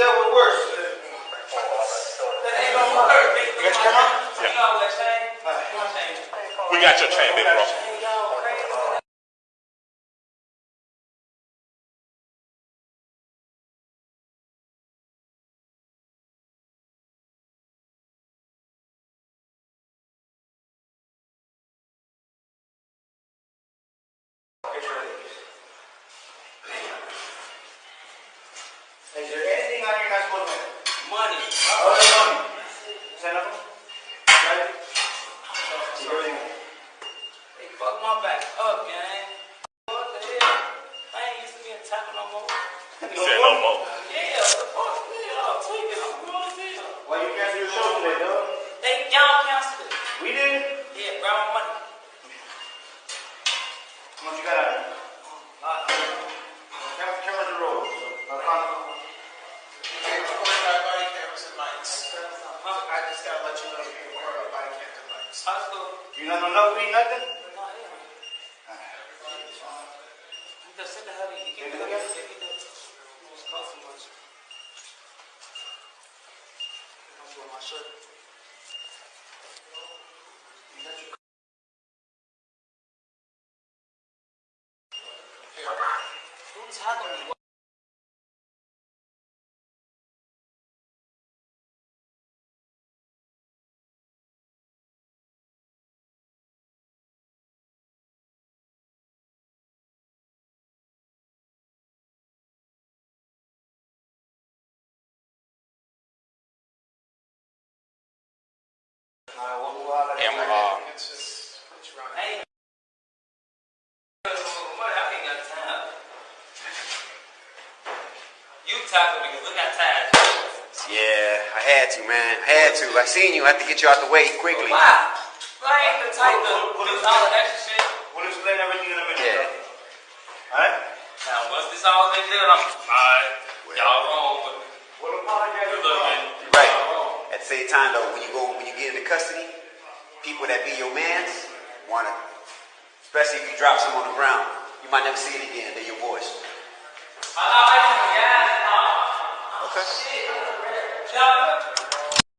That ain't gonna work. You got your camera? Yeah. You chain. We got your chain, big bro. Is there any on your not supposed to have? Money. All the money. Send them? Right? Everything. They fuck my back up, gang. What the hell? I ain't used to being tapping no more. He said no more. Yeah, the fuck? Yeah, I'm tweaking. I'm grown as hell. Why you cancel your show today, dog? They, y'all canceled it. We did. Yeah, grab my money. How much you got on it? Cameras and lights. High school. You not know no weed, nothing? No, hell. You just send the heavy. You Send keep the you uh, is. Yeah, I had to, man. I had to. I seen you. I had to get you out the way quickly. Why? I ain't the type to do all the extra shit. We'll explain everything in a minute. Yeah. Alright? Now, once this all been done, I'm alright. Y'all wrong, but We'll apologize. good luck, man. Right. At the same time, though, when you go, when you get into custody, people that be your mans want to, especially if you drop some on the ground, you might never see it again. They're your boys. I know I can gas. Okay.